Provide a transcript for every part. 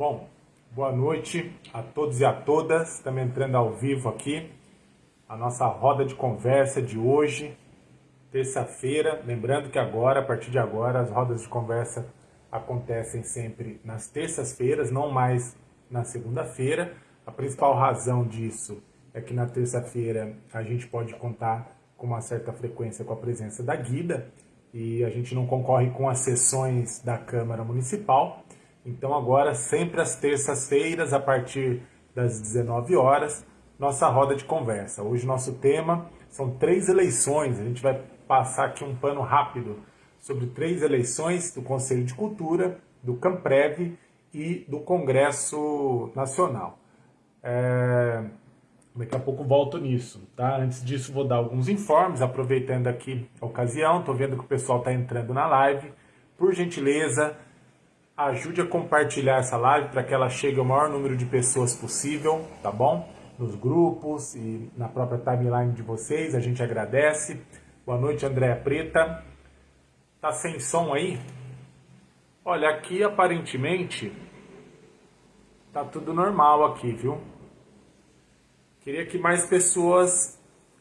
Bom, boa noite a todos e a todas. Estamos entrando ao vivo aqui. A nossa roda de conversa de hoje, terça-feira. Lembrando que agora, a partir de agora, as rodas de conversa acontecem sempre nas terças-feiras, não mais na segunda-feira. A principal razão disso é que na terça-feira a gente pode contar com uma certa frequência com a presença da Guida e a gente não concorre com as sessões da Câmara Municipal. Então agora, sempre às terças-feiras, a partir das 19 horas, nossa roda de conversa. Hoje nosso tema são três eleições. A gente vai passar aqui um pano rápido sobre três eleições do Conselho de Cultura, do Camprev e do Congresso Nacional. É... Daqui a pouco volto nisso, tá? Antes disso, vou dar alguns informes, aproveitando aqui a ocasião. Estou vendo que o pessoal está entrando na live. Por gentileza, ajude a compartilhar essa live para que ela chegue ao maior número de pessoas possível, tá bom? Nos grupos e na própria timeline de vocês, a gente agradece. Boa noite, Andréa Preta. Tá sem som aí? Olha, aqui aparentemente tá tudo normal aqui, viu? Queria que mais pessoas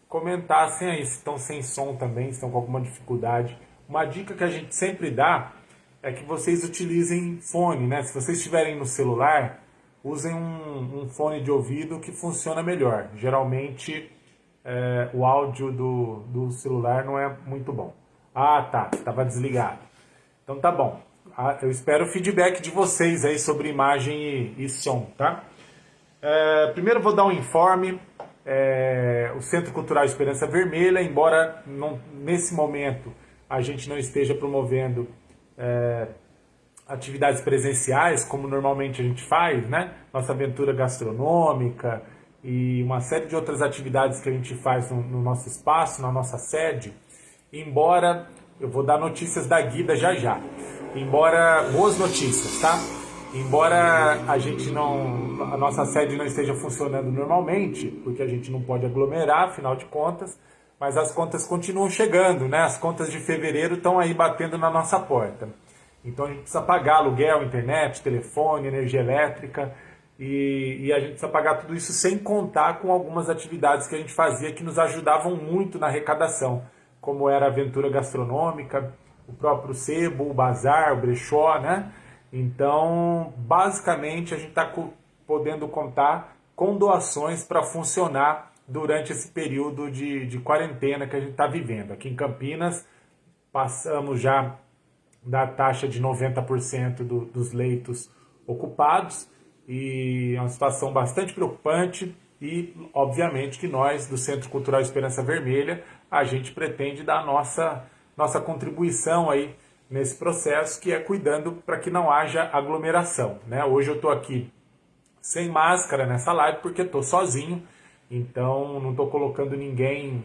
comentassem aí se estão sem som também, se estão com alguma dificuldade. Uma dica que a gente sempre dá é que vocês utilizem fone, né? Se vocês estiverem no celular, usem um, um fone de ouvido que funciona melhor. Geralmente é, o áudio do, do celular não é muito bom. Ah, tá, estava desligado. Então tá bom. Ah, eu espero o feedback de vocês aí sobre imagem e, e som, tá? É, primeiro vou dar um informe. É, o Centro Cultural Esperança Vermelha, embora não, nesse momento a gente não esteja promovendo é, atividades presenciais, como normalmente a gente faz, né? Nossa aventura gastronômica e uma série de outras atividades que a gente faz no, no nosso espaço, na nossa sede. Embora, eu vou dar notícias da Guida já já. Embora, boas notícias, tá? Embora a gente não, a nossa sede não esteja funcionando normalmente, porque a gente não pode aglomerar, afinal de contas, mas as contas continuam chegando, né? As contas de fevereiro estão aí batendo na nossa porta. Então a gente precisa pagar aluguel, internet, telefone, energia elétrica e, e, a gente precisa pagar tudo isso sem contar com algumas atividades que a gente fazia que nos ajudavam muito na arrecadação, como era a aventura gastronômica, o próprio sebo, o bazar, o brechó, né? Então, basicamente, a gente está podendo contar com doações para funcionar durante esse período de, de quarentena que a gente está vivendo. Aqui em Campinas, passamos já da taxa de 90% do, dos leitos ocupados e é uma situação bastante preocupante e, obviamente, que nós, do Centro Cultural Esperança Vermelha, a gente pretende dar nossa, nossa contribuição aí nesse processo, que é cuidando para que não haja aglomeração. Né? Hoje eu estou aqui sem máscara nessa live porque estou sozinho, então não estou colocando ninguém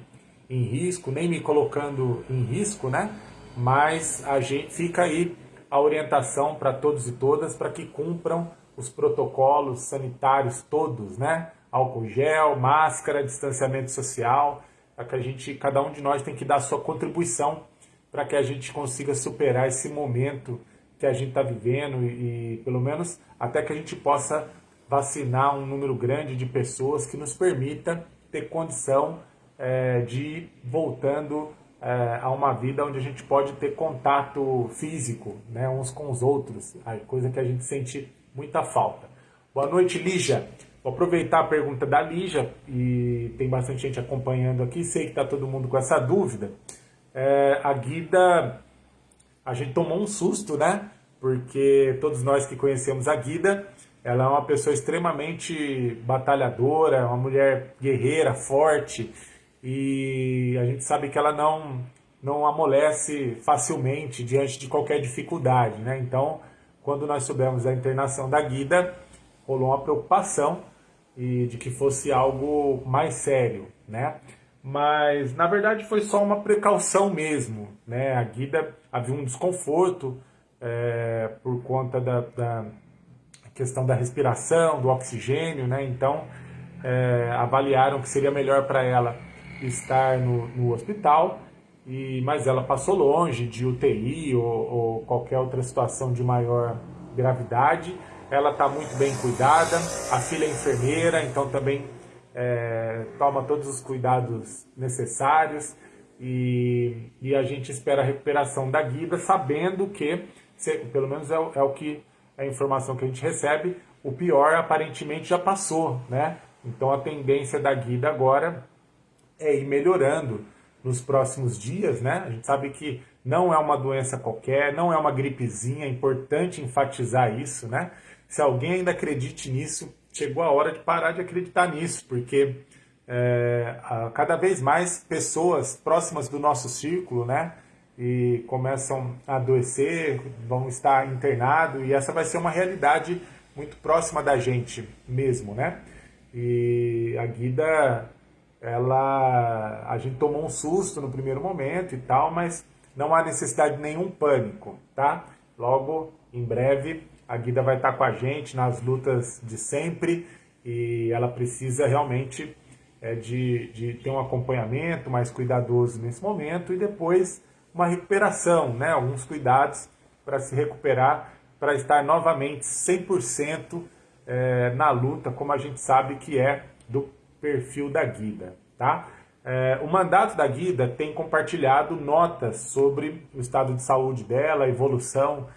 em risco, nem me colocando em risco, né? Mas a gente fica aí a orientação para todos e todas para que cumpram os protocolos sanitários todos, né? Álcool gel, máscara, distanciamento social, para que a gente, cada um de nós tem que dar a sua contribuição para que a gente consiga superar esse momento que a gente está vivendo e, e, pelo menos até que a gente possa vacinar um número grande de pessoas que nos permita ter condição é, de ir voltando é, a uma vida onde a gente pode ter contato físico né, uns com os outros, coisa que a gente sente muita falta. Boa noite, Lígia. Vou aproveitar a pergunta da Lígia, e tem bastante gente acompanhando aqui, sei que está todo mundo com essa dúvida. É, a Guida, a gente tomou um susto, né? Porque todos nós que conhecemos a Guida, ela é uma pessoa extremamente batalhadora, uma mulher guerreira, forte, e a gente sabe que ela não, não amolece facilmente diante de qualquer dificuldade, né? Então, quando nós soubemos da internação da Guida, rolou uma preocupação e de que fosse algo mais sério, né? Mas, na verdade, foi só uma precaução mesmo, né? A Guida havia um desconforto é, por conta da, da questão da respiração, do oxigênio, né? Então, é, avaliaram que seria melhor para ela estar no, no, hospital, e, mas ela passou longe de UTI ou, ou, qualquer outra situação de maior gravidade ela está muito bem cuidada, a filha é enfermeira, então também é, toma todos os cuidados necessários e, e, a gente espera a recuperação da Guida, sabendo que, se, pelo menos é, é, o que a informação que a gente recebe, o pior aparentemente já passou, né? Então a tendência da Guida agora é ir melhorando nos próximos dias, né? A gente sabe que não é uma doença qualquer, não é uma gripezinha, é importante enfatizar isso, né? Se alguém ainda acredite nisso, chegou a hora de parar de acreditar nisso, porque é, cada vez mais pessoas próximas do nosso círculo, né? E começam a adoecer, vão estar internados, e essa vai ser uma realidade muito próxima da gente mesmo, né? E a Guida, ela, a gente tomou um susto no primeiro momento e tal, mas não há necessidade de nenhum pânico, tá? Logo, em breve, a Guida vai estar com a gente nas lutas de sempre e ela precisa realmente é, de, de ter um acompanhamento mais cuidadoso nesse momento e depois uma recuperação, né? alguns cuidados para se recuperar, para estar novamente 100% é, na luta, como a gente sabe que é do perfil da Guida. Tá? É, o mandato da Guida tem compartilhado notas sobre o estado de saúde dela, a evolução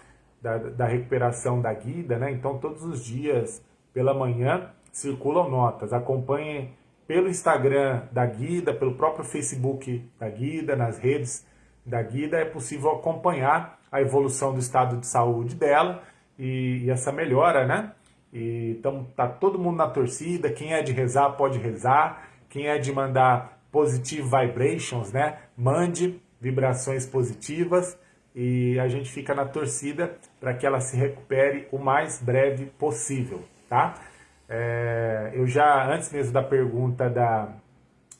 da, da recuperação da Guida, né? Então, todos os dias, pela manhã, circulam notas. Acompanhem pelo Instagram da Guida, pelo próprio Facebook da Guida, nas redes da Guida, é possível acompanhar a evolução do estado de saúde dela e, e essa melhora, né? E, então, tá todo mundo na torcida. Quem é de rezar, pode rezar. Quem é de mandar positive vibrations, né? Mande vibrações positivas e a gente fica na torcida para que ela se recupere o mais breve possível, tá? É, eu já, antes mesmo da pergunta da,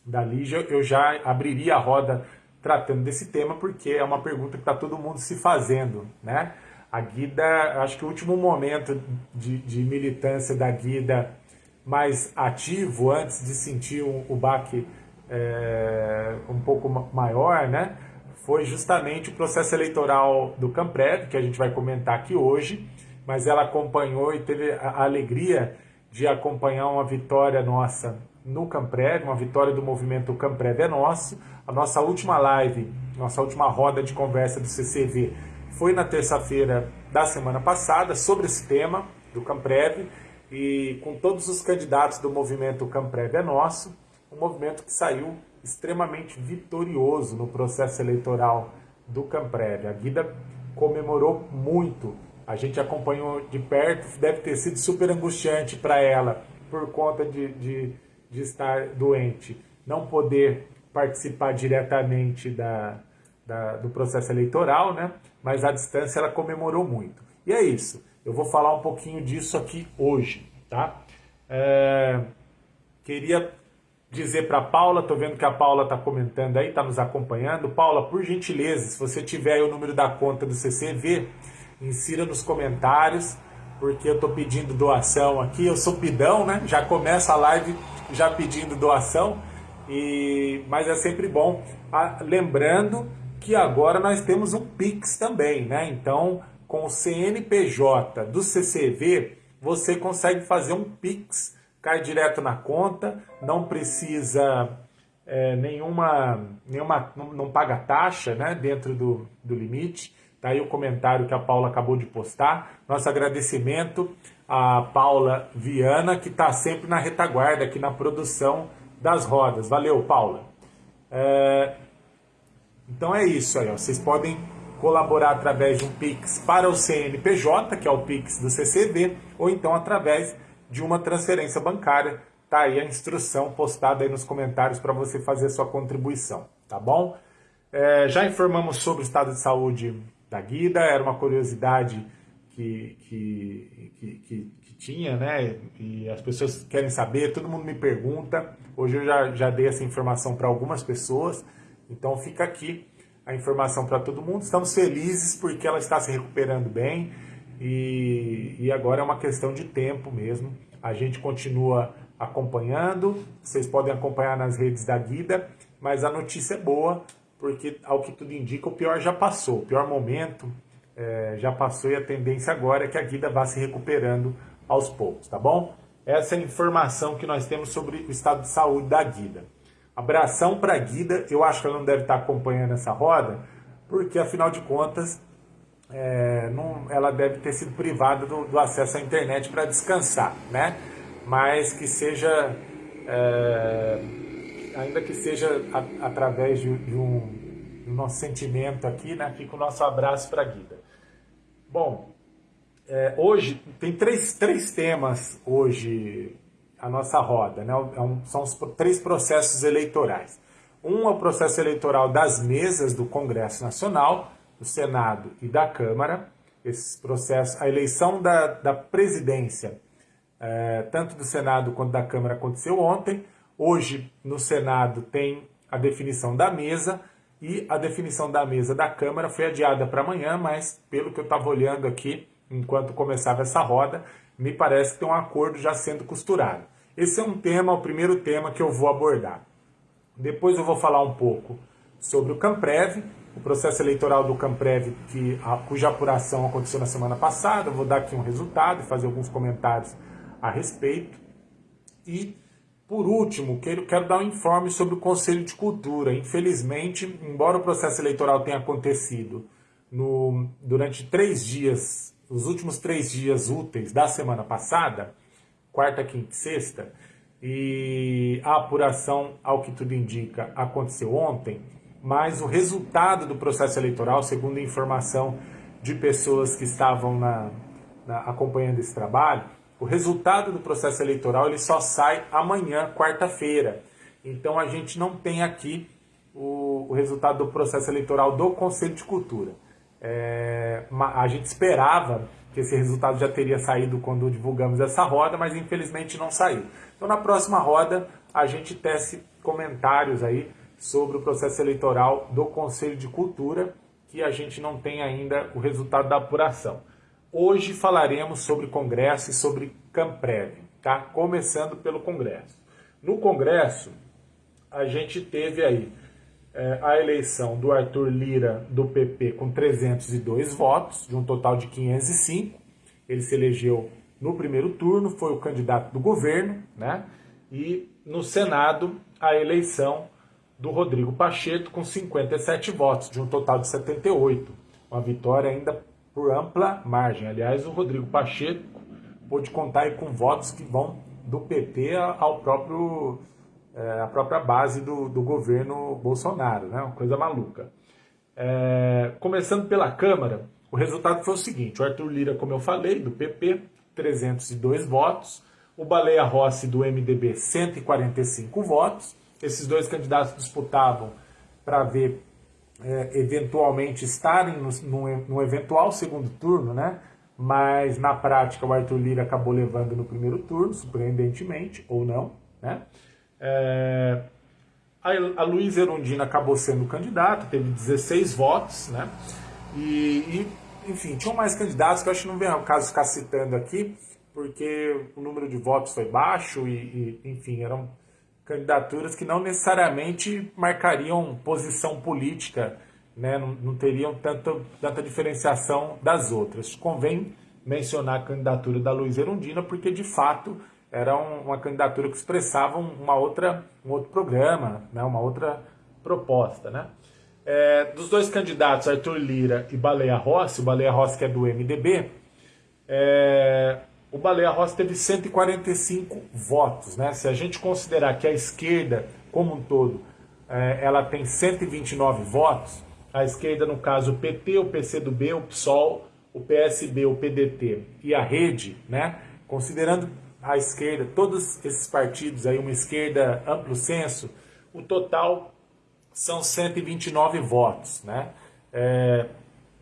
da Lígia, eu já abriria a roda tratando desse tema, porque é uma pergunta que está todo mundo se fazendo, né? A Guida, acho que o último momento de, de militância da Guida mais ativo, antes de sentir o, baque é, um pouco maior, né? Foi justamente o processo eleitoral do Camprev, que a gente vai comentar aqui hoje, mas ela acompanhou e teve a alegria de acompanhar uma vitória nossa no Camprev, uma vitória do movimento Camprev é Nosso. A nossa última live, nossa última roda de conversa do CCV foi na terça-feira da semana passada sobre esse tema do Camprev e com todos os candidatos do movimento Camprev é Nosso um movimento que saiu extremamente vitorioso no processo eleitoral do Camprev. A Guida comemorou muito, a gente acompanhou de perto, deve ter sido super angustiante para ela por conta de, de, de, estar doente, não poder participar diretamente da, da, do processo eleitoral, né? mas à distância ela comemorou muito. E é isso, eu vou falar um pouquinho disso aqui hoje. Tá? É, queria dizer para Paula, tô vendo que a Paula está comentando aí, está nos acompanhando. Paula, por gentileza, se você tiver o número da conta do CCV, insira nos comentários, porque eu estou pedindo doação aqui. Eu sou pidão, né? Já começa a live já pedindo doação, e mas é sempre bom. Ah, lembrando que agora nós temos um Pix também, né? Então, com o CNPJ do CCV, você consegue fazer um Pix cai direto na conta, não precisa é, nenhuma, nenhuma não, não, paga taxa né, dentro do, do limite. Tá aí o comentário que a Paula acabou de postar. Nosso agradecimento à Paula Viana, que está sempre na retaguarda aqui na produção das rodas. Valeu, Paula. É... Então é isso aí. Ó. Vocês podem colaborar através de um Pix para o CNPJ, que é o Pix do CCV, ou então através de uma transferência bancária. Tá aí a instrução postada aí nos comentários para você fazer sua contribuição, tá bom? É, já informamos sobre o estado de saúde da Guida, era uma curiosidade que, que, que, que, tinha, né? E as pessoas querem saber, todo mundo me pergunta. Hoje eu já, já dei essa informação para algumas pessoas, então fica aqui a informação para todo mundo. Estamos felizes porque ela está se recuperando bem e, e agora é uma questão de tempo mesmo. A gente continua acompanhando, vocês podem acompanhar nas redes da Guida, mas a notícia é boa, porque ao que tudo indica, o pior já passou. O pior momento é, já passou e a tendência agora é que a Guida vá se recuperando aos poucos, tá bom? Essa é a informação que nós temos sobre o estado de saúde da Guida. Abração para a Guida, eu acho que ela não deve estar acompanhando essa roda, porque afinal de contas é, não, ela deve ter sido privada do, do acesso à internet para descansar, né? Mas que seja, é, ainda que seja a, através de, de um do nosso sentimento aqui, né? Fica o nosso abraço para a Guida. Bom, é, hoje tem três, três temas hoje a nossa roda, né? É são os três processos eleitorais. Um é o processo eleitoral das mesas do Congresso Nacional, do Senado e da Câmara. Esse processo, a eleição da, da presidência, é, tanto do Senado quanto da Câmara, aconteceu ontem. Hoje, no Senado, tem a definição da mesa e a definição da mesa da Câmara foi adiada para amanhã, mas pelo que eu estava olhando aqui, enquanto começava essa roda, me parece que tem um acordo já sendo costurado. Esse é um tema, o primeiro tema que eu vou abordar. Depois eu vou falar um pouco sobre o Camprev, o processo eleitoral do Camprev, que, a, cuja apuração aconteceu na semana passada. Eu vou dar aqui um resultado e fazer alguns comentários a respeito. E por último, quero, dar um informe sobre o Conselho de Cultura. Infelizmente, embora o processo eleitoral tenha acontecido no, durante três dias, os últimos três dias úteis da semana passada, quarta, quinta e sexta, e a apuração, ao que tudo indica, aconteceu ontem, mas o resultado do processo eleitoral, segundo a informação de pessoas que estavam na, na, acompanhando esse trabalho, o resultado do processo eleitoral ele só sai amanhã, quarta-feira. Então a gente não tem aqui o, o, resultado do processo eleitoral do Conselho de Cultura. É, a gente esperava que esse resultado já teria saído quando divulgamos essa roda, mas infelizmente não saiu. Então na próxima roda a gente tece comentários aí sobre o processo eleitoral do Conselho de Cultura, que a gente não tem ainda o resultado da apuração. Hoje falaremos sobre Congresso e sobre Camprev, tá? Começando pelo Congresso. No Congresso, a gente teve aí é, a eleição do Arthur Lira do PP com 302 votos, de um total de 505. Ele se elegeu no primeiro turno, foi o candidato do governo, né? E no Senado, a eleição do Rodrigo Pacheco com 57 votos, de um total de 78. Uma vitória ainda por ampla margem. Aliás, o Rodrigo Pacheco pôde contar com votos que vão do PT ao próprio é, a própria base do, do governo Bolsonaro, né? Uma coisa maluca. É, começando pela Câmara, o resultado foi o seguinte: o Arthur Lira, como eu falei, do PP, 302 votos, o Baleia Rossi, do MDB, 145 votos. Esses dois candidatos disputavam para ver é, eventualmente estarem no, no, no, eventual segundo turno, né? Mas na prática o Arthur Lira acabou levando no primeiro turno, surpreendentemente, ou não, né? É, a, a Luísa Erundina acabou sendo candidato, teve 16 votos, né? E, e, enfim, tinham mais candidatos que eu acho que não vem ao caso ficar citando aqui, porque o número de votos foi baixo e, e enfim, eram candidaturas que não necessariamente marcariam posição política, né? não, não teriam tanto, tanta diferenciação das outras. Convém mencionar a candidatura da Luiz Erundina, porque de fato era um, uma candidatura que expressava uma outra, um outro programa, né? uma outra proposta. Né? É, dos dois candidatos, Arthur Lira e Baleia Rossi, o Baleia Rossi que é do MDB, é, o Baleia Rossi teve 145 votos. Né? Se a gente considerar que a esquerda, como um todo, é, ela tem 129 votos, a esquerda, no caso, o PT, o PCdoB, o PSOL, o PSB, o PDT e a Rede, né? considerando a esquerda, todos esses partidos, aí uma esquerda amplo senso, o total são 129 votos. Né? É,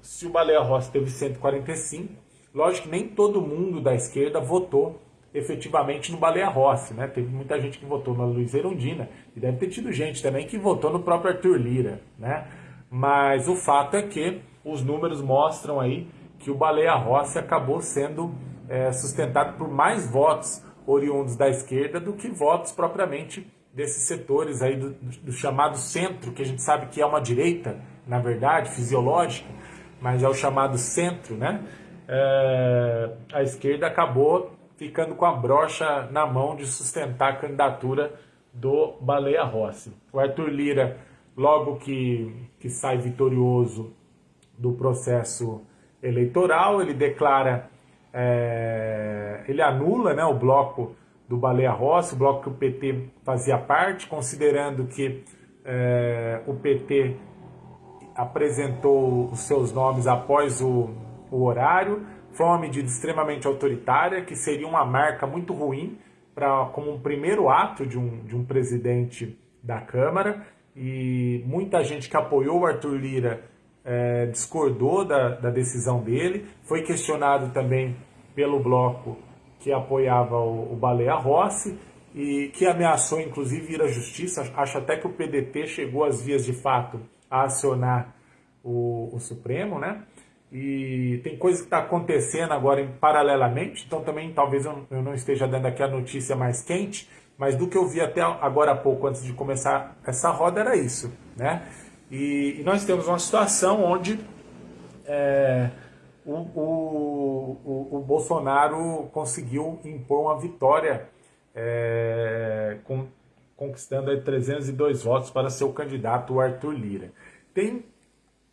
se o Baleia Rossi teve 145, Lógico que nem todo mundo da esquerda votou efetivamente no Baleia Rossi, né? Teve muita gente que votou na Luiz Erundina e deve ter tido gente também que votou no próprio Arthur Lira, né? Mas o fato é que os números mostram aí que o Baleia Rossi acabou sendo é, sustentado por mais votos oriundos da esquerda do que votos propriamente desses setores aí do, do chamado centro, que a gente sabe que é uma direita, na verdade, fisiológica, mas é o chamado centro, né? É, a esquerda acabou ficando com a brocha na mão de sustentar a candidatura do Baleia Rossi. O Arthur Lira, logo que, que sai vitorioso do processo eleitoral, ele declara, é, ele anula né, o bloco do Baleia Rossi, o bloco que o PT fazia parte, considerando que é, o PT apresentou os seus nomes após o, o horário, foi uma medida extremamente autoritária, que seria uma marca muito ruim para como um primeiro ato de um, de um presidente da Câmara, e muita gente que apoiou o Arthur Lira é, discordou da, da decisão dele, foi questionado também pelo bloco que apoiava o, o Baleia Rossi, e que ameaçou inclusive ir à justiça, acho até que o PDT chegou às vias de fato a acionar o, o Supremo, né? E tem coisa que está acontecendo agora em, paralelamente, então também talvez eu, eu, não esteja dando aqui a notícia mais quente, mas do que eu vi até agora há pouco, antes de começar essa roda, era isso. Né? E, e nós temos uma situação onde é, o, o, o, o, Bolsonaro conseguiu impor uma vitória, é, com, conquistando 302 votos para seu candidato, o Arthur Lira. Tem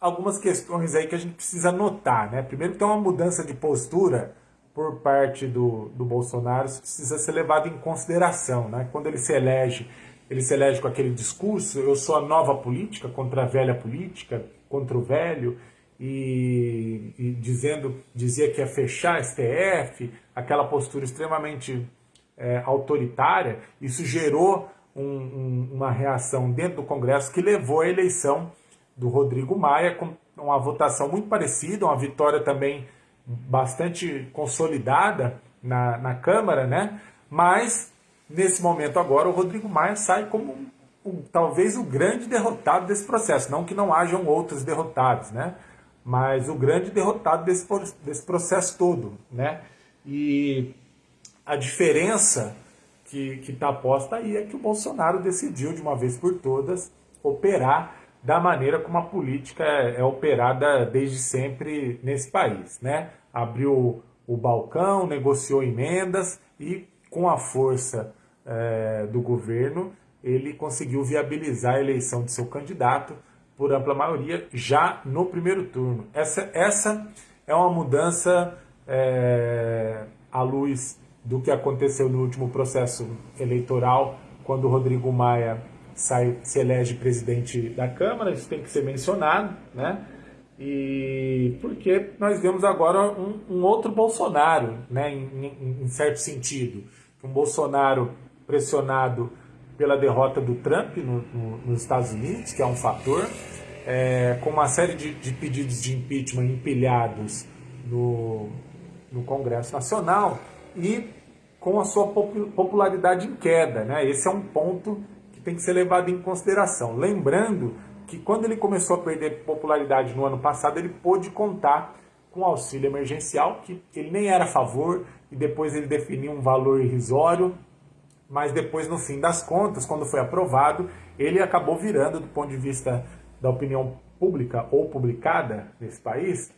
algumas questões aí que a gente precisa notar, né? Primeiro tem uma mudança de postura por parte do, do Bolsonaro, isso precisa ser levado em consideração, né? Quando ele se elege, ele se elege com aquele discurso, eu sou a nova política contra a velha política, contra o velho, e, e dizendo, dizia que ia fechar STF, aquela postura extremamente é, autoritária, isso gerou um, um, uma reação dentro do Congresso que levou à eleição do Rodrigo Maia, com uma votação muito parecida, uma vitória também bastante consolidada na, na Câmara, né? Mas, nesse momento agora, o Rodrigo Maia sai como talvez o grande derrotado desse processo. Não que não hajam outros derrotados, né? Mas o grande derrotado desse, desse processo todo, né? E a diferença que está posta aí é que o Bolsonaro decidiu, de uma vez por todas, operar da maneira como a política é, é operada desde sempre nesse país. Né? Abriu o balcão, negociou emendas e, com a força é, do governo, ele conseguiu viabilizar a eleição de seu candidato por ampla maioria já no primeiro turno. Essa, essa é uma mudança é, à luz do que aconteceu no último processo eleitoral, quando Rodrigo Maia sai, se elege presidente da Câmara, isso tem que ser mencionado, né? E porque nós vemos agora um, um outro Bolsonaro, né, em, em, em, certo sentido. Um Bolsonaro pressionado pela derrota do Trump no, no, nos Estados Unidos, que é um fator, é, com uma série de, de, pedidos de impeachment empilhados no, no Congresso Nacional e com a sua popularidade em queda. Né? Esse é um ponto tem que ser levado em consideração. Lembrando que quando ele começou a perder popularidade no ano passado, ele pôde contar com auxílio emergencial, que ele nem era a favor, e depois ele definiu um valor irrisório, mas depois, no fim das contas, quando foi aprovado, ele acabou virando, do ponto de vista da opinião pública ou publicada nesse país,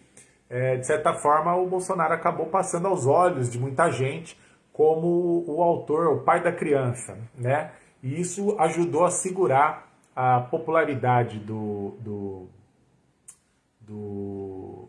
é, de certa forma, o Bolsonaro acabou passando aos olhos de muita gente como o autor, o pai da criança, né? E isso ajudou a segurar a popularidade do, do, do,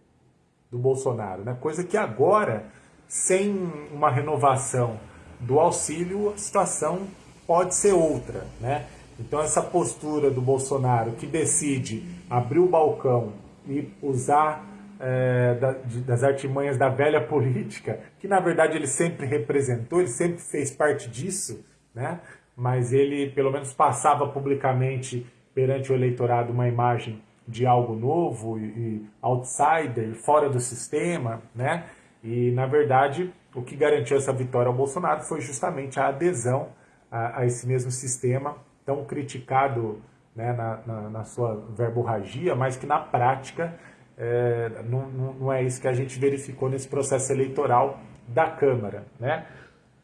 do Bolsonaro. Né? Coisa que agora, sem uma renovação do auxílio, a situação pode ser outra. Né? Então essa postura do Bolsonaro que decide abrir o balcão e usar é, da, de, das artimanhas da velha política, que na verdade ele sempre representou, ele sempre fez parte disso, né? Mas ele pelo menos passava publicamente perante o eleitorado uma imagem de algo novo e outsider, fora do sistema, né? E na verdade o que garantiu essa vitória ao Bolsonaro foi justamente a adesão a, a esse mesmo sistema tão criticado né, na, na, na, sua verborragia, mas que na prática é, não, não é isso que a gente verificou nesse processo eleitoral da Câmara, né?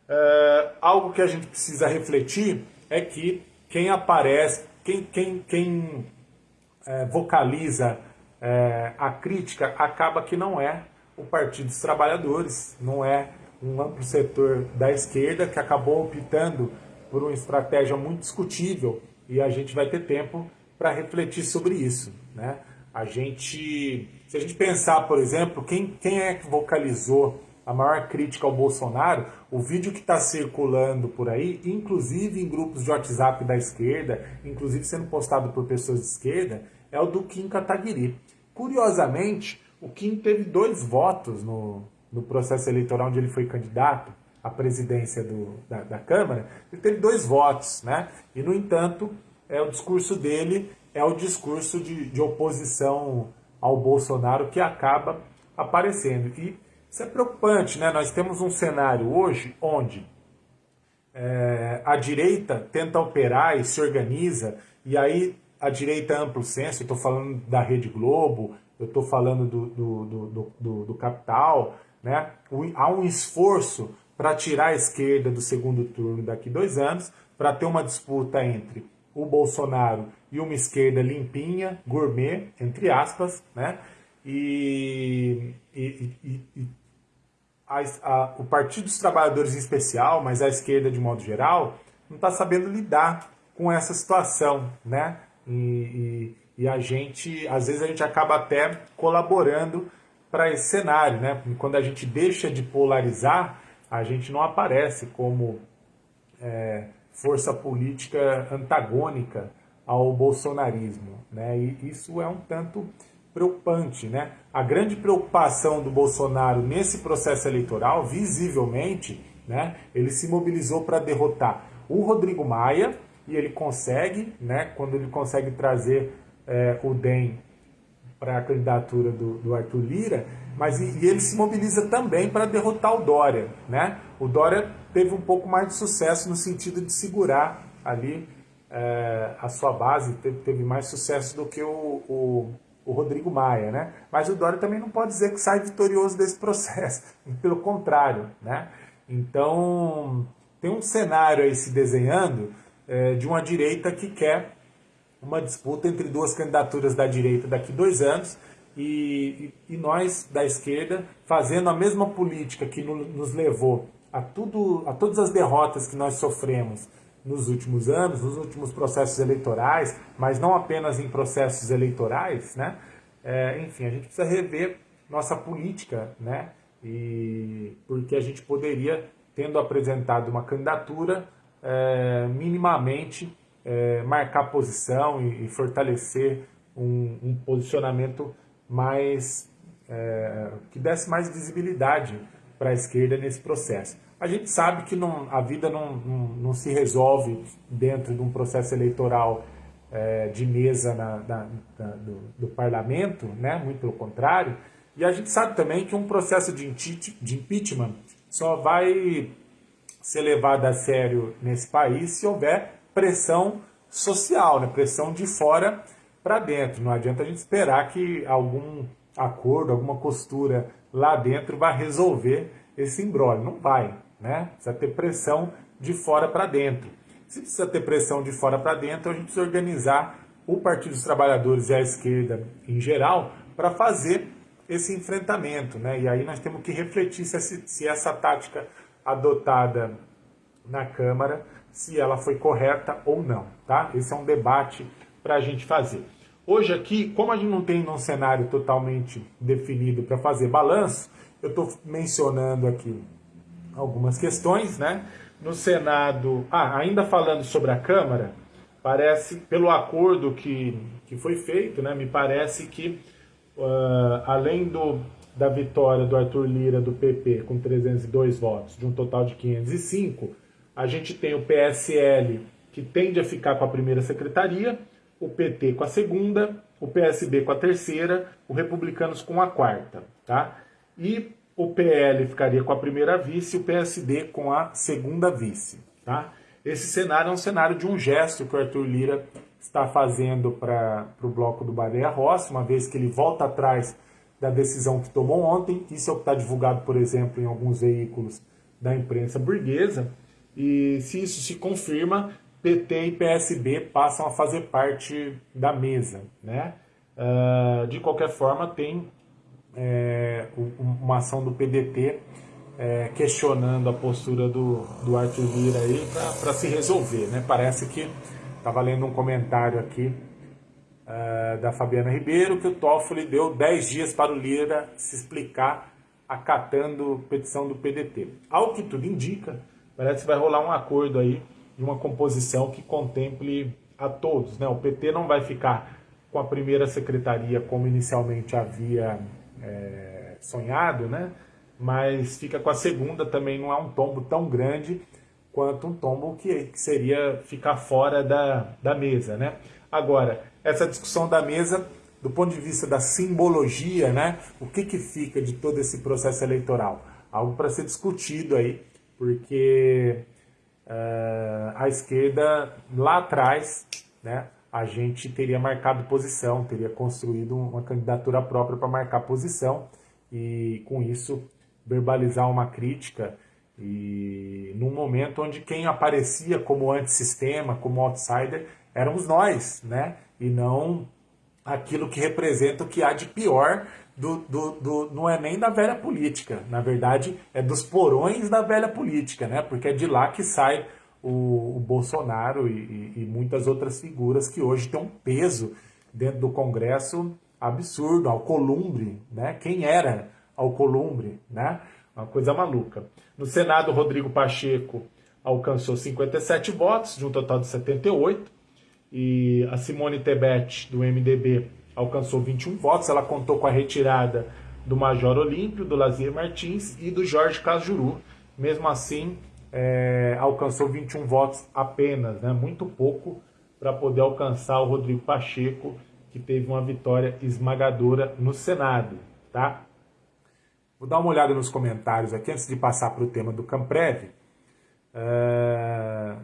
Uh, algo que a gente precisa refletir é que quem aparece, quem, quem, quem é, vocaliza é, a crítica acaba que não é o Partido dos Trabalhadores, não é um amplo setor da esquerda que acabou optando por uma estratégia muito discutível e a gente vai ter tempo para refletir sobre isso. Né? A gente, se a gente pensar, por exemplo, quem, quem é que vocalizou a maior crítica ao Bolsonaro, o vídeo que está circulando por aí, inclusive em grupos de WhatsApp da esquerda, inclusive sendo postado por pessoas de esquerda, é o do Kim Kataguiri. Curiosamente, o Kim teve dois votos no, no processo eleitoral onde ele foi candidato à presidência do, da, da Câmara, ele teve dois votos, né? E, no entanto, é o discurso dele é o discurso de, de oposição ao Bolsonaro que acaba aparecendo. E isso é preocupante, né? Nós temos um cenário hoje onde é, a direita tenta operar e se organiza, e aí a direita é amplo senso, eu estou falando da Rede Globo, eu estou falando do, do, do, do, do Capital, né? há um esforço para tirar a esquerda do segundo turno daqui dois anos, para ter uma disputa entre o Bolsonaro e uma esquerda limpinha, gourmet, entre aspas, né? E, e, e, e a, a, o Partido dos Trabalhadores em especial, mas a esquerda de modo geral, não está sabendo lidar com essa situação, né? E, e, e, a gente, às vezes a gente acaba até colaborando para esse cenário, né? Quando a gente deixa de polarizar, a gente não aparece como é, força política antagônica ao bolsonarismo, né? E isso é um tanto preocupante. Né? A grande preocupação do Bolsonaro nesse processo eleitoral, visivelmente, né, ele se mobilizou para derrotar o Rodrigo Maia, e ele consegue, né, quando ele consegue trazer é, o DEM para a candidatura do, do, Arthur Lira, mas e, e ele se mobiliza também para derrotar o Dória. Né? O Dória teve um pouco mais de sucesso no sentido de segurar ali é, a sua base, teve, teve, mais sucesso do que o, o o Rodrigo Maia, né? Mas o Dória também não pode dizer que sai vitorioso desse processo, pelo contrário, né? Então, tem um cenário aí se desenhando é, de uma direita que quer uma disputa entre duas candidaturas da direita daqui dois anos e, e, nós da esquerda fazendo a mesma política que no, nos levou a, tudo, a todas as derrotas que nós sofremos nos últimos anos, nos últimos processos eleitorais, mas não apenas em processos eleitorais, né? É, enfim, a gente precisa rever nossa política, né? E porque a gente poderia, tendo apresentado uma candidatura, é, minimamente é, marcar posição e, e fortalecer um, um, posicionamento mais é, que desse mais visibilidade para a esquerda nesse processo. A gente sabe que não, a vida não, não, não, se resolve dentro de um processo eleitoral é, de mesa na, na, na, do, do, parlamento, né? muito pelo contrário. E a gente sabe também que um processo de, de impeachment só vai ser levado a sério nesse país se houver pressão social, né? pressão de fora para dentro. Não adianta a gente esperar que algum acordo, alguma costura lá dentro vai resolver esse embrólio. Não vai né? Precisa ter pressão de fora para dentro. Se precisa ter pressão de fora para dentro, a gente precisa organizar o Partido dos Trabalhadores e a esquerda em geral para fazer esse enfrentamento. Né? E aí nós temos que refletir se, se essa tática adotada na Câmara, se ela foi correta ou não. Tá? Esse é um debate para a gente fazer. Hoje aqui, como a gente não tem um cenário totalmente definido para fazer balanço, eu estou mencionando aqui algumas questões, né? No Senado, ah, ainda falando sobre a Câmara, parece, pelo acordo que, que foi feito, né, me parece que, uh, além do, da vitória do Arthur Lira do PP com 302 votos, de um total de 505, a gente tem o PSL que tende a ficar com a primeira secretaria, o PT com a segunda, o PSB com a terceira, o Republicanos com a quarta, tá? E o PL ficaria com a primeira vice e o PSD com a segunda vice. Tá? Esse cenário é um cenário de um gesto que o Arthur Lira está fazendo para o bloco do Baleia Rossi, uma vez que ele volta atrás da decisão que tomou ontem. Isso é o que está divulgado, por exemplo, em alguns veículos da imprensa burguesa. E se isso se confirma, PT e PSB passam a fazer parte da mesa. Né? Uh, de qualquer forma, tem é, uma ação do PDT é, questionando a postura do, do Arthur Lira aí para se resolver. Né? Parece que estava lendo um comentário aqui uh, da Fabiana Ribeiro que o Toffoli deu 10 dias para o Lira se explicar acatando petição do PDT. Ao que tudo indica, parece que vai rolar um acordo aí de uma composição que contemple a todos. Né? O PT não vai ficar com a primeira secretaria como inicialmente havia é, sonhado, né? mas fica com a segunda também, não é um tombo tão grande quanto um tombo que, seria ficar fora da, da mesa. Né? Agora, essa discussão da mesa, do ponto de vista da simbologia, né? o que, que fica de todo esse processo eleitoral? Algo para ser discutido aí, porque uh, a esquerda lá atrás, né, a gente teria marcado posição, teria construído uma candidatura própria para marcar posição e com isso verbalizar uma crítica e num momento onde quem aparecia como antissistema, como outsider, éramos nós, né? E não aquilo que representa o que há de pior do, do, do, não é nem da velha política, na verdade é dos porões da velha política, né? Porque é de lá que sai o, o Bolsonaro e, e, e, muitas outras figuras que hoje têm um peso dentro do Congresso absurdo, Alcolumbre, né? Quem era Alcolumbre, né? Uma coisa maluca. No Senado, Rodrigo Pacheco alcançou 57 votos, de um total de 78, e a Simone Tebet, do MDB, alcançou 21 votos. Ela contou com a retirada do Major Olímpio, do Lazier Martins e do Jorge Cajuru. Mesmo assim, é, alcançou 21 votos apenas, né? muito pouco para poder alcançar o Rodrigo Pacheco, que teve uma vitória esmagadora no Senado. Tá? Vou dar uma olhada nos comentários aqui antes de passar para o tema do Camprev. É,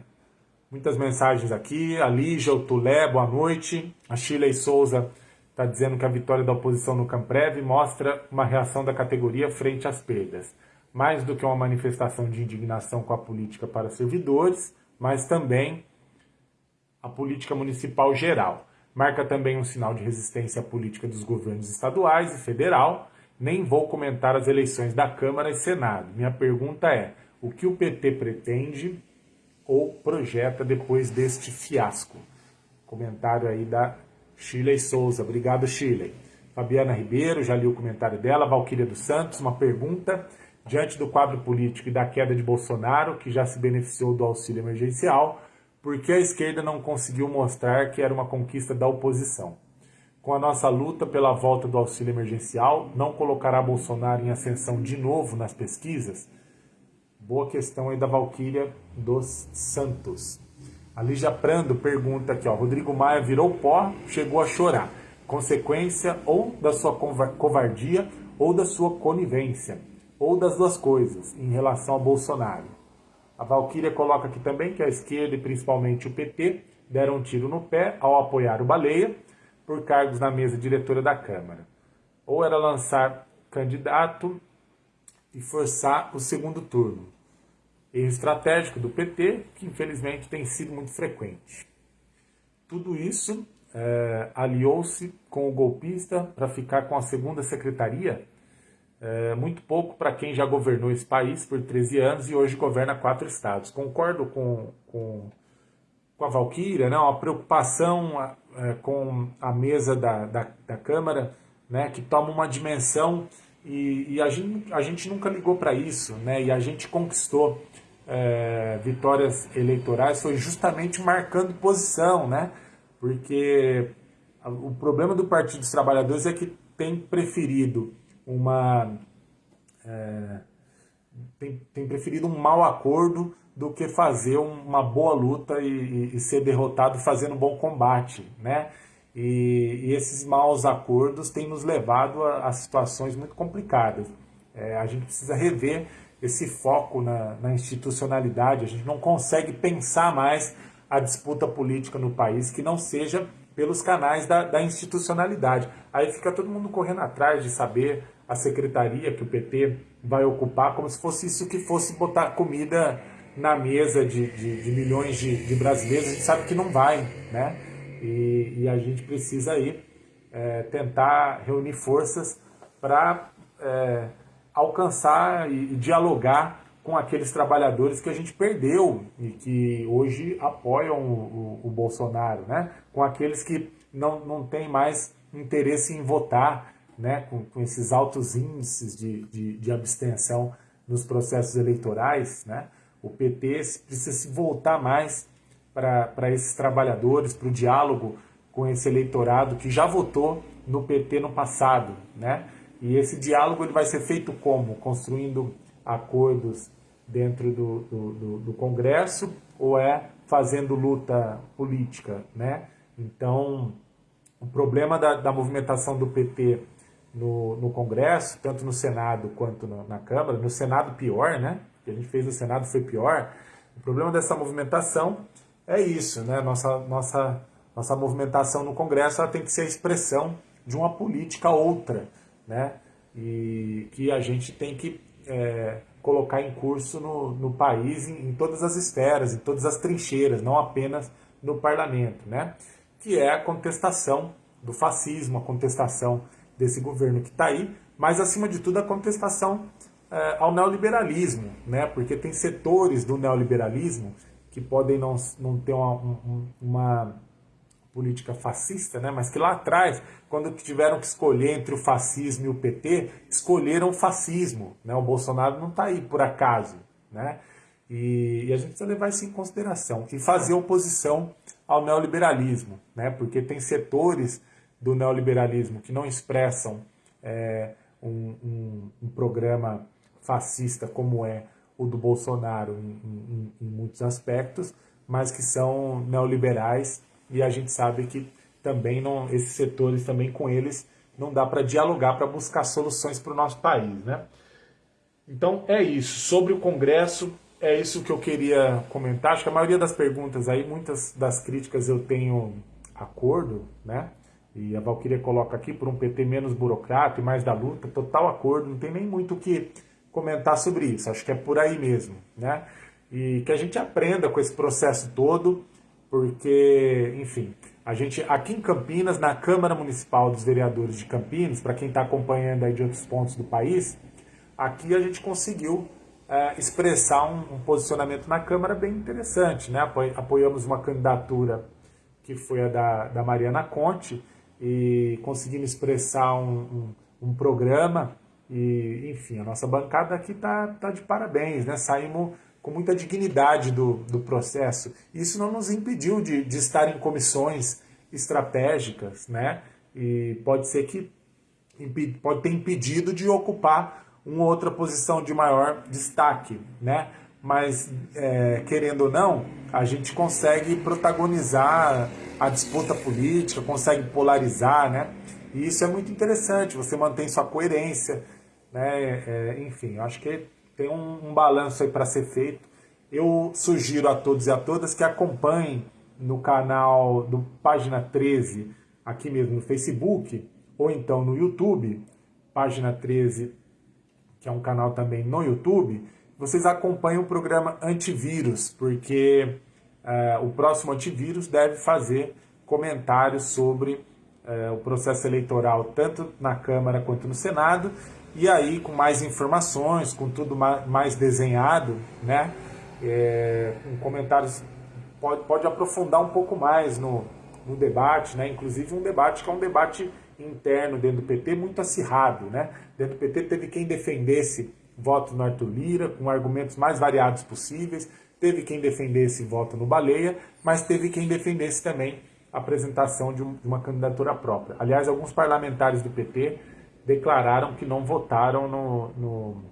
muitas mensagens aqui. A Lígia, o Tulé, boa noite. A Shirley Souza está dizendo que a vitória da oposição no Camprev mostra uma reação da categoria frente às perdas mais do que uma manifestação de indignação com a política para servidores, mas também a política municipal geral. Marca também um sinal de resistência à política dos governos estaduais e federal. Nem vou comentar as eleições da Câmara e Senado. Minha pergunta é: o que o PT pretende ou projeta depois deste fiasco? Comentário aí da Shirley Souza. Obrigado, Shirley. Fabiana Ribeiro, já li o comentário dela. Valquíria dos Santos, uma pergunta diante do quadro político e da queda de Bolsonaro, que já se beneficiou do auxílio emergencial, porque a esquerda não conseguiu mostrar que era uma conquista da oposição. Com a nossa luta pela volta do auxílio emergencial, não colocará Bolsonaro em ascensão de novo nas pesquisas? Boa questão aí da Valquíria dos Santos. A Lígia Prando pergunta aqui, ó, Rodrigo Maia virou pó, chegou a chorar. Consequência ou da sua covardia ou da sua conivência ou das duas coisas em relação a Bolsonaro. A Valquíria coloca aqui também que a esquerda e principalmente o PT deram um tiro no pé ao apoiar o Baleia por cargos na mesa diretora da Câmara. Ou era lançar candidato e forçar o segundo turno. Erro estratégico do PT, que infelizmente tem sido muito frequente. Tudo isso é, aliou-se com o golpista para ficar com a segunda secretaria é, muito pouco para quem já governou esse país por 13 anos e hoje governa quatro estados. Concordo com, com, com a Valquíria, né? uma preocupação é, com a mesa da, da, da, Câmara, né? que toma uma dimensão e, e a, gente, a gente nunca ligou para isso, né? e a gente conquistou é, vitórias eleitorais foi justamente marcando posição, né? porque o problema do Partido dos Trabalhadores é que tem preferido uma. É, tem, tem, preferido um mau acordo do que fazer uma boa luta e, e ser derrotado fazendo um bom combate, né? E, e, esses maus acordos têm nos levado a, a situações muito complicadas. É, a gente precisa rever esse foco na, na, institucionalidade. A gente não consegue pensar mais a disputa política no país que não seja pelos canais da, da institucionalidade. Aí fica todo mundo correndo atrás de saber a secretaria que o PT vai ocupar, como se fosse isso que fosse botar comida na mesa de, de, de milhões de, de, brasileiros. A gente sabe que não vai, né? E, e a gente precisa aí é, tentar reunir forças para é, alcançar e, e dialogar com aqueles trabalhadores que a gente perdeu e que hoje apoiam o, o, o Bolsonaro, né? com aqueles que não, não têm mais interesse em votar, né? com, com esses altos índices de, de, de abstenção nos processos eleitorais. Né? O PT precisa se voltar mais para esses trabalhadores, para o diálogo com esse eleitorado que já votou no PT no passado. Né? E esse diálogo ele vai ser feito como? Construindo acordos dentro do, do, do, do Congresso ou é fazendo luta política, né? Então, o problema da, da movimentação do PT no, no, Congresso, tanto no Senado quanto no, na Câmara, no Senado pior, né? O que a gente fez no Senado foi pior. O problema dessa movimentação é isso, né? Nossa, nossa, nossa movimentação no Congresso ela tem que ser a expressão de uma política outra, né? E que a gente tem que é, colocar em curso no, no país em, em, todas as esferas, em todas as trincheiras, não apenas no parlamento, né? que é a contestação do fascismo, a contestação desse governo que está aí, mas acima de tudo a contestação é, ao neoliberalismo, né? porque tem setores do neoliberalismo que podem não, não ter uma, uma política fascista, né? mas que lá atrás, quando tiveram que escolher entre o fascismo e o PT, escolheram o fascismo. Né? O Bolsonaro não está aí por acaso. Né? E, e, a gente precisa levar isso em consideração e fazer oposição ao neoliberalismo, né? porque tem setores do neoliberalismo que não expressam é, um, um, um, programa fascista como é o do Bolsonaro em, em, em muitos aspectos, mas que são neoliberais e a gente sabe que também não, esses setores também com eles não dá para dialogar para buscar soluções para o nosso país, né? Então é isso. Sobre o Congresso, é isso que eu queria comentar. Acho que a maioria das perguntas aí, muitas das críticas eu tenho acordo, né? E a Valquíria coloca aqui por um PT menos burocrata e mais da luta, total acordo, não tem nem muito o que comentar sobre isso. Acho que é por aí mesmo, né? E que a gente aprenda com esse processo todo porque, enfim, a gente aqui em Campinas, na Câmara Municipal dos Vereadores de Campinas, para quem está acompanhando aí de outros pontos do país, aqui a gente conseguiu é, expressar um, um, posicionamento na Câmara bem interessante. Né? Apoiamos uma candidatura que foi a da, da Mariana Conte e conseguimos expressar um, um, um programa e, enfim, a nossa bancada aqui está tá de parabéns, né? Saímos com muita dignidade do, do processo. Isso não nos impediu de, de estar em comissões estratégicas, né? E pode ser que pode ter impedido de ocupar uma outra posição de maior destaque, né? Mas, é, querendo ou não, a gente consegue protagonizar a disputa política, consegue polarizar, né? E isso é muito interessante, você mantém sua coerência, né? É, enfim, eu acho que tem um, um balanço aí para ser feito. Eu sugiro a todos e a todas que acompanhem no canal do Página 13, aqui mesmo no Facebook, ou então no YouTube, Página 13, que é um canal também no YouTube, vocês acompanhem o programa Antivírus, porque uh, o próximo antivírus deve fazer comentários sobre uh, o processo eleitoral, tanto na Câmara quanto no Senado, e aí, com mais informações, com tudo mais desenhado, né? É, comentários, pode, pode aprofundar um pouco mais no, no debate, né? Inclusive um debate que é um debate interno dentro do PT muito acirrado, né? Dentro do PT teve quem defendesse voto no Arthur Lira, com argumentos mais variados possíveis, teve quem defendesse voto no Baleia, mas teve quem defendesse também a apresentação de, um, de uma candidatura própria. Aliás, alguns parlamentares do PT declararam que não votaram no, no,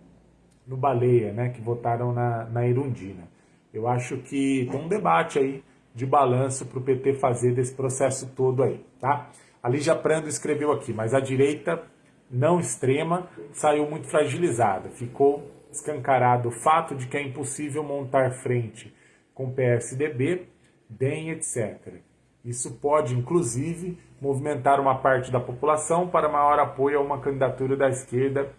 no Baleia, né, que votaram na, na Irundina. Eu acho que tem um debate aí de balanço para o PT fazer desse processo todo aí, tá? A Lígia Prando escreveu aqui, mas a direita não extrema saiu muito fragilizada. Ficou escancarado o fato de que é impossível montar frente com PSDB, DEM, etc. Isso pode, inclusive, movimentar uma parte da população para maior apoio a uma candidatura da esquerda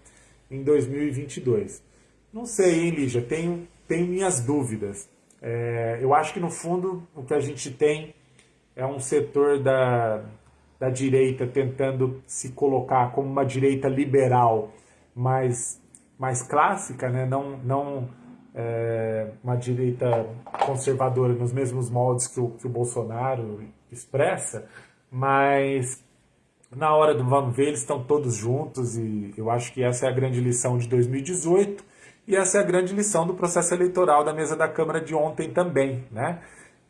em 2022. Não sei, hein, Lígia? Tenho, tenho minhas dúvidas. É, eu acho que, no fundo, o que a gente tem é um setor da, da direita tentando se colocar como uma direita liberal, mais, mais clássica, né? não, não é, uma direita conservadora nos mesmos moldes que o, que o Bolsonaro expressa, mas na hora do vamos ver, eles estão todos juntos e eu acho que essa é a grande lição de 2018 e essa é a grande lição do processo eleitoral da mesa da Câmara de ontem também, né?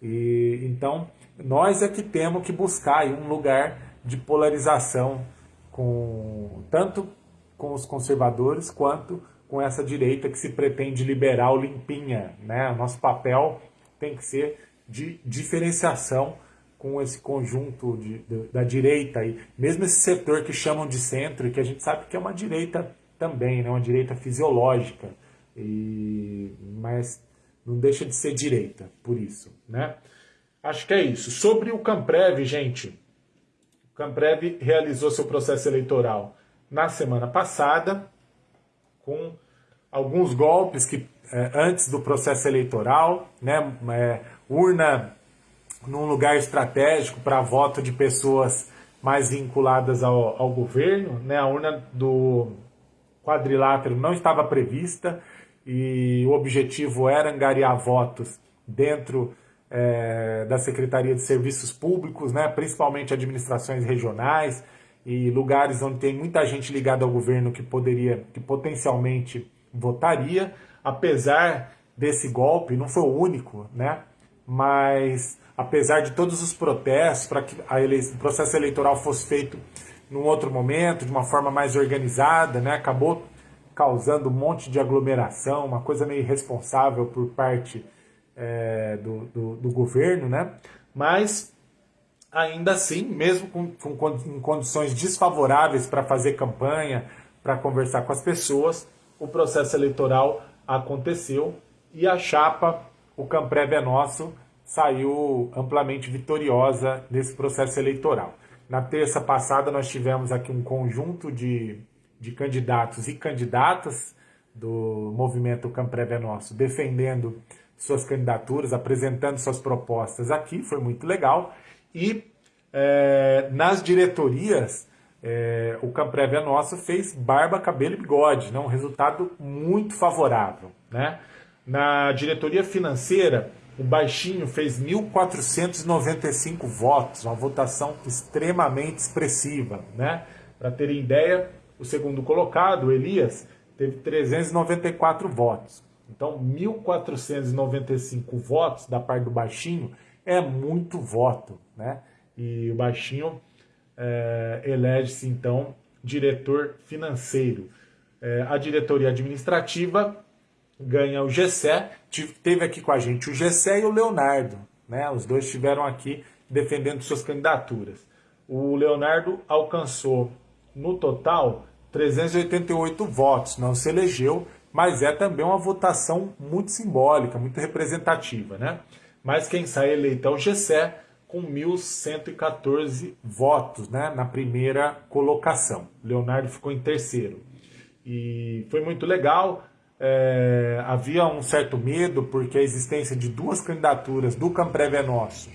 E então nós é que temos que buscar um lugar de polarização com tanto com os conservadores quanto com essa direita que se pretende liberal limpinha, né? O nosso papel tem que ser de diferenciação com esse conjunto de, de, da direita e mesmo esse setor que chamam de centro que a gente sabe que é uma direita também, né? Uma direita fisiológica, e mas não deixa de ser direita, por isso, né? Acho que é isso. Sobre o Camprev, gente, o Camprev realizou seu processo eleitoral na semana passada, com alguns golpes que é, antes do processo eleitoral, né, é, urna num lugar estratégico para voto de pessoas mais vinculadas ao, ao governo, né, a urna do quadrilátero não estava prevista e o objetivo era angariar votos dentro é, da Secretaria de Serviços Públicos, né, principalmente administrações regionais, e lugares onde tem muita gente ligada ao governo que poderia, que potencialmente votaria, apesar desse golpe, não foi o único, né? Mas apesar de todos os protestos para que o processo eleitoral fosse feito num outro momento, de uma forma mais organizada, né? Acabou causando um monte de aglomeração, uma coisa meio irresponsável por parte é, do, do, do governo, né? Mas ainda assim, mesmo com, com condições desfavoráveis para fazer campanha, para conversar com as pessoas, o processo eleitoral aconteceu e a chapa, o Camprev é nosso, saiu amplamente vitoriosa nesse processo eleitoral. Na terça passada nós tivemos aqui um conjunto de, de candidatos e candidatas do movimento Camprev é Nosso defendendo suas candidaturas, apresentando suas propostas aqui, foi muito legal. E é, nas diretorias, é, o Camprev é Nosso fez barba, cabelo e bigode, né? um resultado muito favorável. Né? Na diretoria financeira, o Baixinho fez 1.495 votos, uma votação extremamente expressiva. Né? Para terem ideia, o segundo colocado, Elias, teve 394 votos. Então, 1.495 votos da parte do Baixinho é muito voto, né? E o Baixinho é, elege-se, então, diretor financeiro. É, a diretoria administrativa ganha o Gessé, teve aqui com a gente o Gessé e o Leonardo, né? Os dois estiveram aqui defendendo suas candidaturas. O Leonardo alcançou, no total, 388 votos, não se elegeu, mas é também uma votação muito simbólica, muito representativa, né? Mas quem sai eleito é o Gessé, com 1.114 votos né, na primeira colocação. Leonardo ficou em terceiro. E foi muito legal. É, havia um certo medo, porque a existência de duas candidaturas do Camprev é Nosso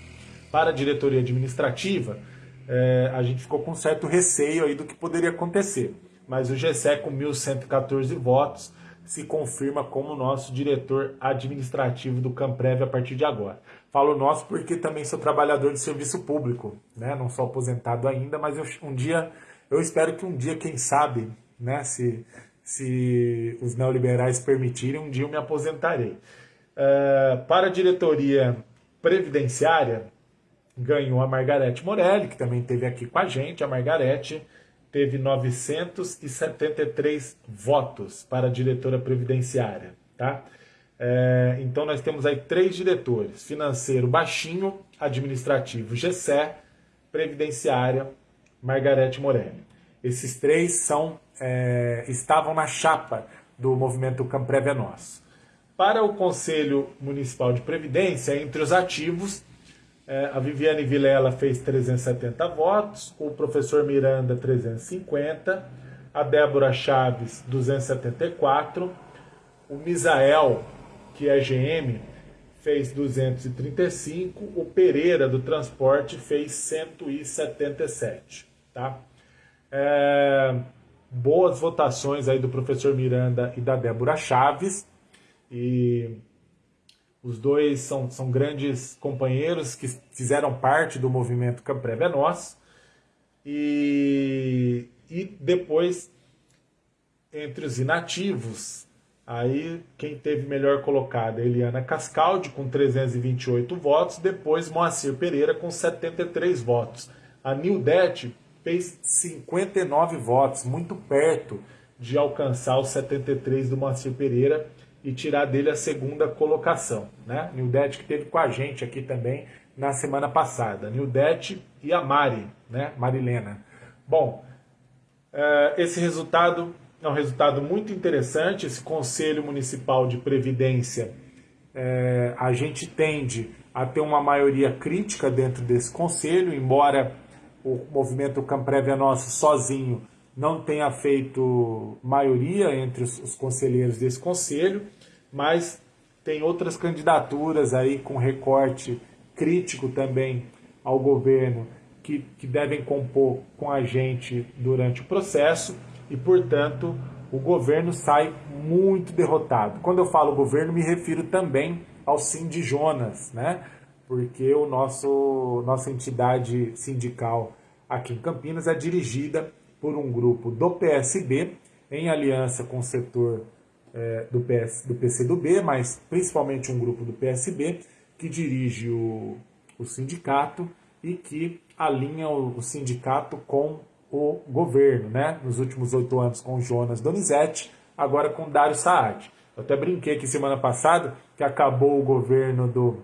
para a diretoria administrativa, é, a gente ficou com certo receio aí do que poderia acontecer. Mas o GSE, com 1.114 votos, se confirma como nosso diretor administrativo do Camprev a partir de agora. Falo nosso porque também sou trabalhador de serviço público, né? não sou aposentado ainda, mas eu, um dia, eu espero que um dia, quem sabe, né, se, se os neoliberais permitirem, um dia eu me aposentarei. Uh, para a diretoria previdenciária, ganhou a Margarete Morelli, que também esteve aqui com a gente. A Margarete teve 973 votos para a diretora previdenciária, tá? É, então nós temos aí três diretores, financeiro baixinho, administrativo Gessé, previdenciária Margarete Morelli. Esses três são, é, estavam na chapa do movimento Camprev é Nosso. Para o Conselho Municipal de Previdência, entre os ativos, é, a Viviane Vilela fez 370 votos, o professor Miranda 350, a Débora Chaves 274, o Misael, que é GM, fez 235, o Pereira do transporte fez 177, tá? É, boas votações aí do professor Miranda e da Débora Chaves, e os dois são, são grandes companheiros que fizeram parte do movimento Camprev é Nós, e, e depois, entre os inativos, Aí quem teve melhor colocada, Eliana Cascaldi com 328 votos, depois Moacir Pereira com 73 votos. A Nildete fez 59 votos, muito perto de alcançar os 73 do Moacir Pereira e tirar dele a segunda colocação. Né? Nildete que teve com a gente aqui também na semana passada. Nildete e a Mari, né? Marilena. Bom, eh, esse resultado é um resultado muito interessante. Esse Conselho Municipal de Previdência, é, a gente tende a ter uma maioria crítica dentro desse conselho, embora o movimento Camprevia Nossa sozinho não tenha feito maioria entre os, os conselheiros desse conselho, mas tem outras candidaturas aí com recorte crítico também ao governo que, que devem compor com a gente durante o processo e, portanto, o governo sai muito derrotado. Quando eu falo governo, me refiro também ao Cindy Jonas, né? Porque o nosso nossa entidade sindical aqui em Campinas é dirigida por um grupo do PSB em aliança com o setor é, do, PS, do PCdoB, mas principalmente um grupo do PSB que dirige o, o sindicato e que alinha o, o sindicato com o governo, né? Nos últimos oito anos com Jonas Donizete, agora com Dário Saad. Eu até brinquei aqui semana passada que acabou o governo do,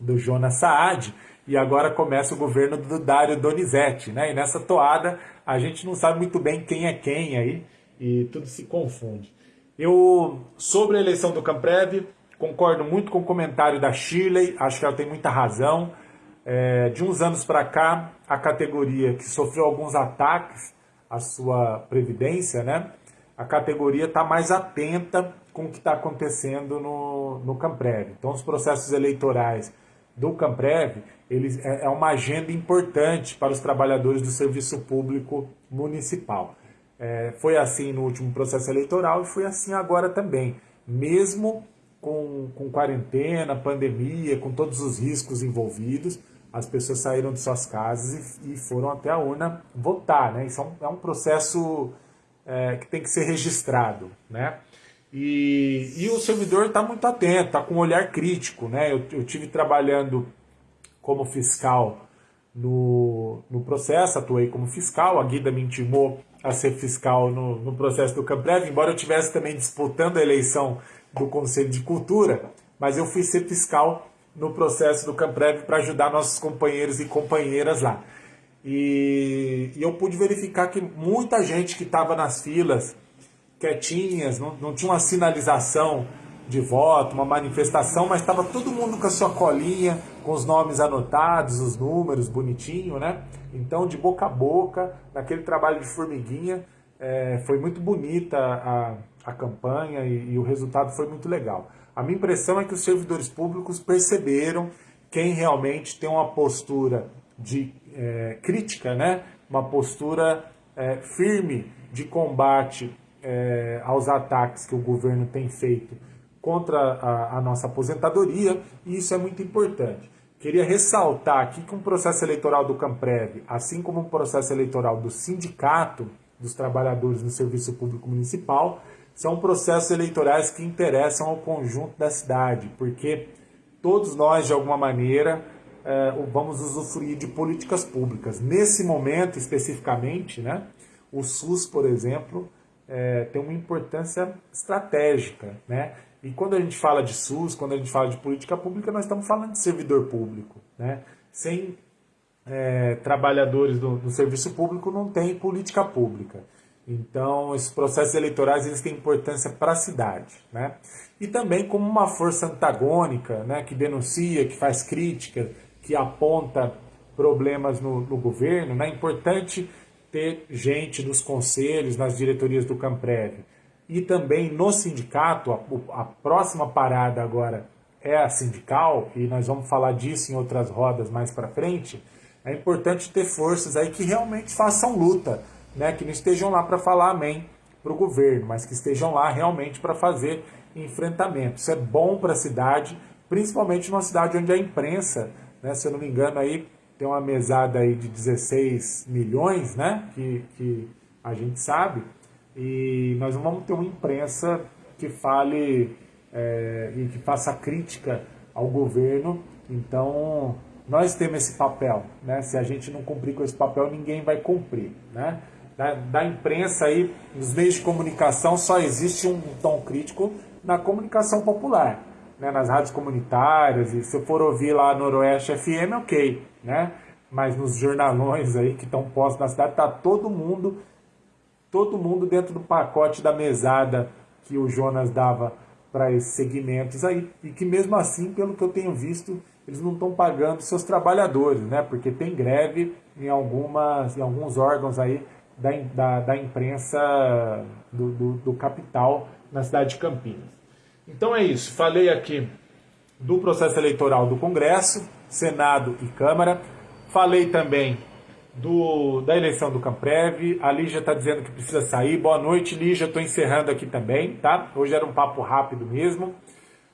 do Jonas Saad e agora começa o governo do Dário Donizete, né? E nessa toada a gente não sabe muito bem quem é quem aí e tudo se confunde. Eu, sobre a eleição do Camprev, concordo muito com o comentário da Shirley, acho que ela tem muita razão. É, de uns anos para cá, a categoria que sofreu alguns ataques à sua previdência, né? A categoria está mais atenta com o que está acontecendo no, no Camprev. Então, os processos eleitorais do Camprev eles, é, é uma agenda importante para os trabalhadores do serviço público municipal. É, foi assim no último processo eleitoral e foi assim agora também. Mesmo com, com quarentena, pandemia, com todos os riscos envolvidos, as pessoas saíram de suas casas e, e foram até a urna votar, né? Isso é um, é um processo é, que tem que ser registrado, né? E, e o servidor está muito atento, está com um olhar crítico, né? Eu, eu tive trabalhando como fiscal no, no processo, atuei como fiscal, a Guida me intimou a ser fiscal no, no processo do Camprev, embora eu estivesse também disputando a eleição do Conselho de Cultura, mas eu fui ser fiscal no processo do Camprev para ajudar nossos companheiros e companheiras lá. E, e eu pude verificar que muita gente que estava nas filas, quietinhas, não, não tinha uma sinalização de voto, uma manifestação, mas estava todo mundo com a sua colinha, com os nomes anotados, os números, bonitinho, né? Então, de boca a boca, naquele trabalho de formiguinha, é, foi muito bonita a, a campanha e, e o resultado foi muito legal. A minha impressão é que os servidores públicos perceberam quem realmente tem uma postura de é, crítica, né? uma postura é, firme de combate é, aos ataques que o governo tem feito contra a, a, nossa aposentadoria, e isso é muito importante. Queria ressaltar aqui que um processo eleitoral do Camprev, assim como um processo eleitoral do Sindicato dos Trabalhadores no Serviço Público Municipal, são processos eleitorais que interessam ao conjunto da cidade, porque todos nós, de alguma maneira, é, vamos usufruir de políticas públicas. Nesse momento, especificamente, né, o SUS, por exemplo, é, tem uma importância estratégica. Né? E quando a gente fala de SUS, quando a gente fala de política pública, nós estamos falando de servidor público. Né? Sem é, trabalhadores do, do serviço público, não tem política pública. Então, esses processos eleitorais eles têm importância para a cidade. Né? E também como uma força antagônica, né, que denuncia, que faz crítica, que aponta problemas no, no governo. Né? É importante ter gente nos conselhos, nas diretorias do Camprev. E também no sindicato, a, a próxima parada agora é a sindical, e nós vamos falar disso em outras rodas mais para frente, é importante ter forças aí que realmente façam luta, né? que não estejam lá para falar amém para o governo, mas que estejam lá realmente para fazer enfrentamento. Isso é bom para a cidade, principalmente numa cidade onde a imprensa, né, se eu não me engano, aí tem uma mesada aí de 16 milhões, né, que, que a gente sabe, e nós não vamos ter uma imprensa que fale é, e que faça crítica ao governo. Então, nós temos esse papel. Né? Se a gente não cumprir com esse papel, ninguém vai cumprir. Né? Da, da imprensa aí, nos meios de comunicação, só existe um tom crítico na comunicação popular. Né? Nas rádios comunitárias, e se eu for ouvir lá no Noroeste FM, ok. Né? Mas nos jornalões aí que estão postos na cidade, está todo mundo, todo mundo dentro do pacote da mesada que o Jonas dava para esses segmentos aí, e que mesmo assim, pelo que eu tenho visto, eles não estão pagando seus trabalhadores, né? Porque tem greve em, algumas, em alguns órgãos aí da, da, da imprensa do, do, do capital na cidade de Campinas. Então é isso, falei aqui do processo eleitoral do Congresso, Senado e Câmara, falei também do, da eleição do Camprev. A Lígia está dizendo que precisa sair. Boa noite, Lígia. Estou encerrando aqui também, tá? Hoje era um papo rápido mesmo.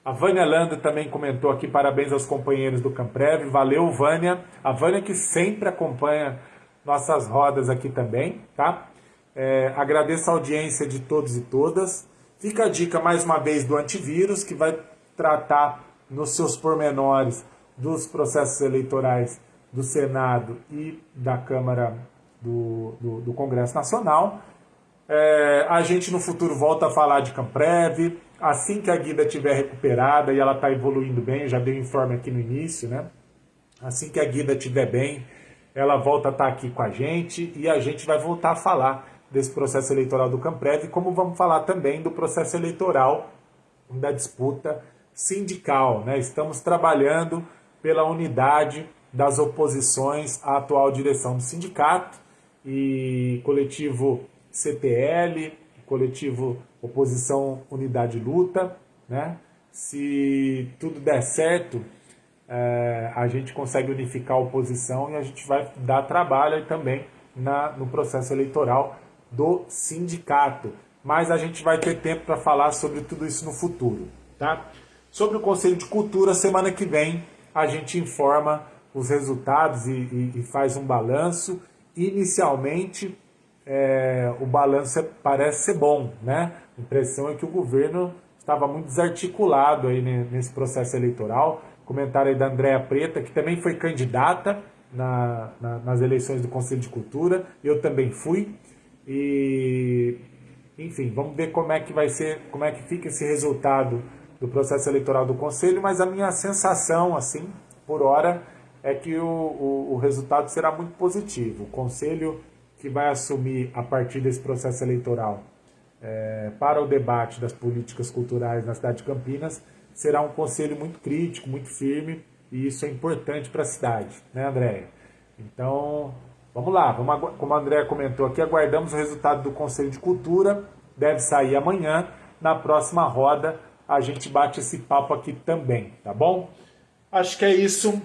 A Vânia Landa também comentou aqui, parabéns aos companheiros do Camprev. Valeu, Vânia. A Vânia que sempre acompanha nossas rodas aqui também, tá? É, agradeço a audiência de todos e todas. Fica a dica mais uma vez do antivírus, que vai tratar nos seus pormenores dos processos eleitorais do Senado e da Câmara do, do, do Congresso Nacional. É, a gente no futuro volta a falar de Camprev. Assim que a Guida estiver recuperada e ela está evoluindo bem, já dei um informe aqui no início, né? Assim que a Guida estiver bem, ela volta a estar tá aqui com a gente e a gente vai voltar a falar desse processo eleitoral do Camprev, como vamos falar também do processo eleitoral da disputa sindical. Né? Estamos trabalhando pela unidade das oposições à atual direção do sindicato e coletivo CTL, coletivo Oposição Unidade Luta, né? Se tudo der certo, é, a gente consegue unificar a oposição e a gente vai dar trabalho também na, no processo eleitoral do sindicato. Mas a gente vai ter tempo para falar sobre tudo isso no futuro, tá? Sobre o Conselho de Cultura, semana que vem a gente informa os resultados e, e, e faz um balanço. Inicialmente, é, o balanço é, parece ser bom, né? A impressão é que o governo estava muito desarticulado aí nesse processo eleitoral. Comentário aí da Andréa Preta, que também foi candidata na, na, nas eleições do Conselho de Cultura. Eu também fui. E, enfim, vamos ver como é que vai ser, como é que fica esse resultado do processo eleitoral do Conselho, mas a minha sensação, assim, por hora, é que o, o, o resultado será muito positivo. O Conselho que vai assumir a partir desse processo eleitoral é, para o debate das políticas culturais na cidade de Campinas será um conselho muito crítico, muito firme, e isso é importante para a cidade, né, Andréia? Então, vamos lá, vamos, como a Andréia comentou aqui, aguardamos o resultado do Conselho de Cultura, deve sair amanhã, na próxima roda a gente bate esse papo aqui também, tá bom? Acho que é isso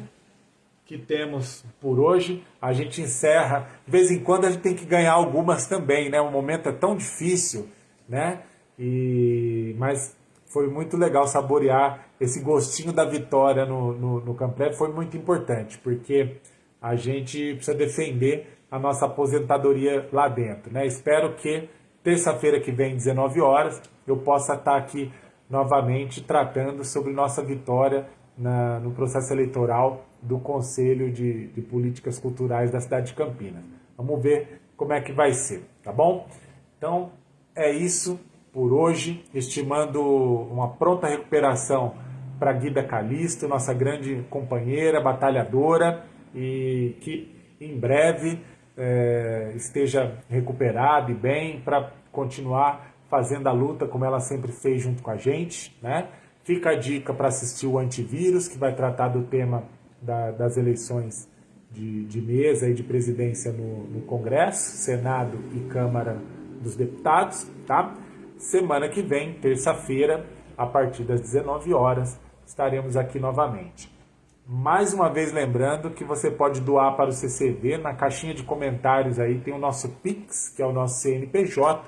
que temos por hoje. A gente encerra. De vez em quando a gente tem que ganhar algumas também, né? O momento é tão difícil, né? E... Mas foi muito legal saborear esse gostinho da vitória no, no, no. Foi muito importante, porque a gente precisa defender a nossa aposentadoria lá dentro, né? Espero que terça-feira que vem, 19 horas, eu possa estar aqui novamente tratando sobre nossa vitória na, no processo eleitoral do Conselho de, de Políticas Culturais da cidade de Campinas. Vamos ver como é que vai ser, tá bom? Então, é isso por hoje, estimando uma pronta recuperação para Guida Calisto, nossa grande companheira, batalhadora, e que em breve é, esteja recuperada e bem para continuar fazendo a luta como ela sempre fez junto com a gente, né? Fica a dica para assistir o Antivírus, que vai tratar do tema da, das eleições de, de, mesa e de presidência no, no, Congresso, Senado e Câmara dos Deputados, tá? Semana que vem, terça-feira, a partir das 19 horas, estaremos aqui novamente. Mais uma vez lembrando que você pode doar para o CCV, na caixinha de comentários aí tem o nosso Pix, que é o nosso CNPJ,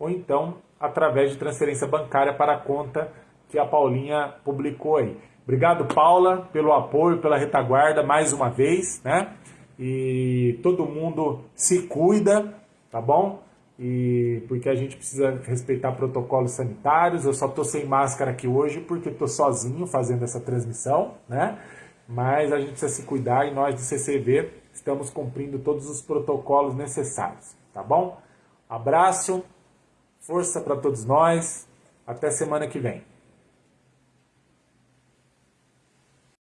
ou então através de transferência bancária para a conta que a Paulinha publicou aí. Obrigado, Paula, pelo apoio, pela retaguarda mais uma vez, né? E todo mundo se cuida, tá bom? E porque a gente precisa respeitar protocolos sanitários. Eu só tô sem máscara aqui hoje porque tô sozinho fazendo essa transmissão, né? Mas a gente precisa se cuidar e nós do CCV estamos cumprindo todos os protocolos necessários, tá bom? Abraço, força para todos nós. Até semana que vem.